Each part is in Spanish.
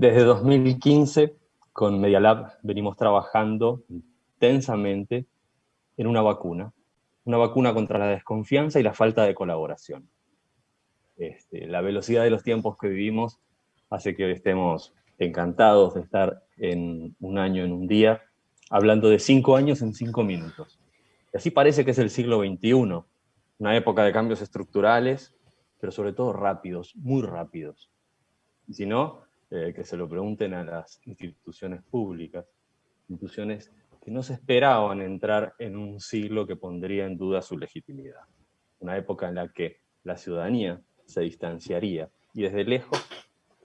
Desde 2015, con Media Lab venimos trabajando intensamente en una vacuna, una vacuna contra la desconfianza y la falta de colaboración. Este, la velocidad de los tiempos que vivimos hace que estemos encantados de estar en un año, en un día, hablando de cinco años en cinco minutos. Y así parece que es el siglo XXI, una época de cambios estructurales, pero sobre todo rápidos, muy rápidos. Y si no, eh, que se lo pregunten a las instituciones públicas, instituciones que no se esperaban entrar en un siglo que pondría en duda su legitimidad. Una época en la que la ciudadanía se distanciaría y desde lejos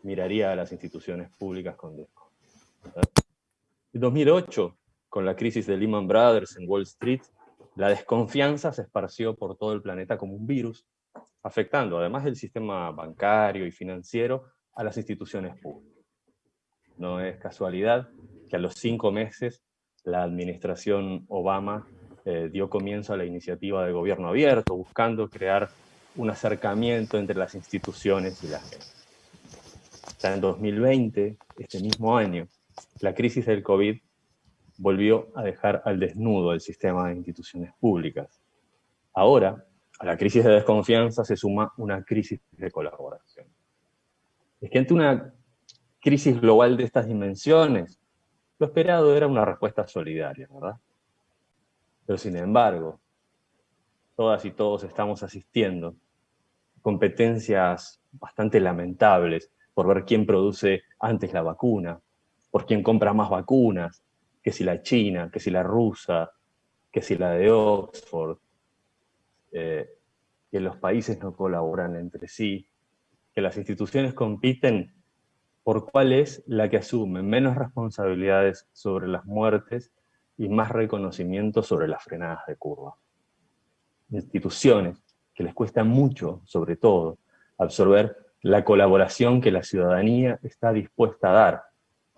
miraría a las instituciones públicas con desconfianza. En 2008, con la crisis de Lehman Brothers en Wall Street, la desconfianza se esparció por todo el planeta como un virus, afectando, además del sistema bancario y financiero, a las instituciones públicas. No es casualidad que a los cinco meses la administración Obama eh, dio comienzo a la iniciativa de gobierno abierto, buscando crear un acercamiento entre las instituciones y la gente. Ya en 2020, este mismo año, la crisis del COVID volvió a dejar al desnudo el sistema de instituciones públicas. Ahora, a la crisis de desconfianza se suma una crisis de colaboración. Es que ante una crisis global de estas dimensiones, lo esperado era una respuesta solidaria, ¿verdad? Pero sin embargo, todas y todos estamos asistiendo a competencias bastante lamentables por ver quién produce antes la vacuna, por quién compra más vacunas, que si la china, que si la rusa, que si la de Oxford, eh, que los países no colaboran entre sí, que las instituciones compiten por cuál es la que asume menos responsabilidades sobre las muertes y más reconocimiento sobre las frenadas de curva. Instituciones que les cuesta mucho, sobre todo, absorber la colaboración que la ciudadanía está dispuesta a dar,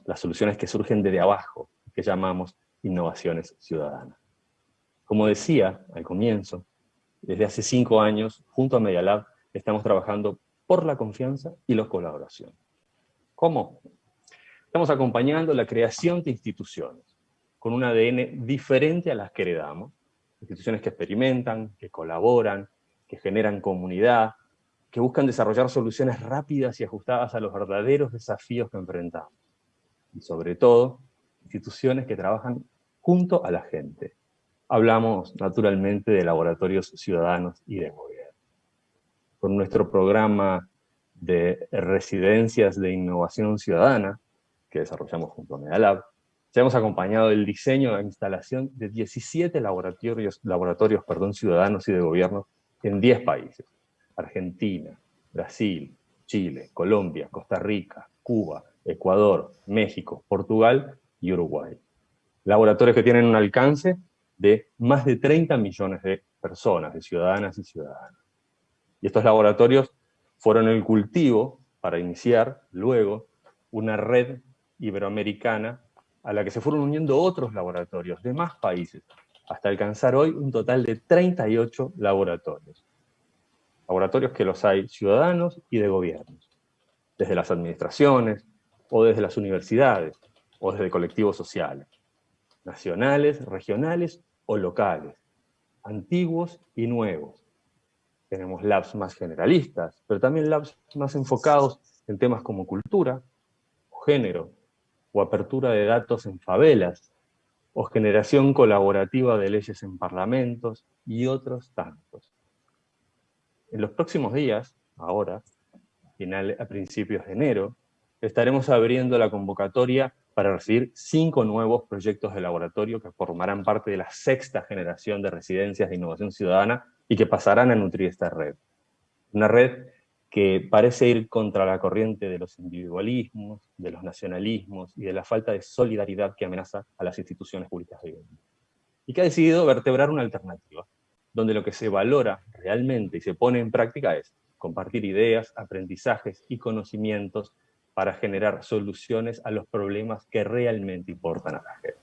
las soluciones que surgen desde abajo, que llamamos innovaciones ciudadanas. Como decía al comienzo, desde hace cinco años, junto a Media Lab, estamos trabajando por la confianza y la colaboración. ¿Cómo? Estamos acompañando la creación de instituciones, con un ADN diferente a las que heredamos, instituciones que experimentan, que colaboran, que generan comunidad, que buscan desarrollar soluciones rápidas y ajustadas a los verdaderos desafíos que enfrentamos. Y sobre todo, instituciones que trabajan junto a la gente. Hablamos naturalmente de laboratorios ciudadanos y de. Con nuestro programa de residencias de innovación ciudadana, que desarrollamos junto a Medalab, ya hemos acompañado el diseño e instalación de 17 laboratorios, laboratorios perdón, ciudadanos y de gobierno en 10 países. Argentina, Brasil, Chile, Colombia, Costa Rica, Cuba, Ecuador, México, Portugal y Uruguay. Laboratorios que tienen un alcance de más de 30 millones de personas, de ciudadanas y ciudadanos. Y estos laboratorios fueron el cultivo para iniciar luego una red iberoamericana a la que se fueron uniendo otros laboratorios de más países, hasta alcanzar hoy un total de 38 laboratorios. Laboratorios que los hay ciudadanos y de gobiernos, desde las administraciones o desde las universidades, o desde colectivos sociales, nacionales, regionales o locales, antiguos y nuevos. Tenemos labs más generalistas, pero también labs más enfocados en temas como cultura, género, o apertura de datos en favelas, o generación colaborativa de leyes en parlamentos, y otros tantos. En los próximos días, ahora, a principios de enero, estaremos abriendo la convocatoria para recibir cinco nuevos proyectos de laboratorio que formarán parte de la sexta generación de residencias de innovación ciudadana y que pasarán a nutrir esta red. Una red que parece ir contra la corriente de los individualismos, de los nacionalismos y de la falta de solidaridad que amenaza a las instituciones públicas de gobierno. Y que ha decidido vertebrar una alternativa, donde lo que se valora realmente y se pone en práctica es compartir ideas, aprendizajes y conocimientos para generar soluciones a los problemas que realmente importan a la gente.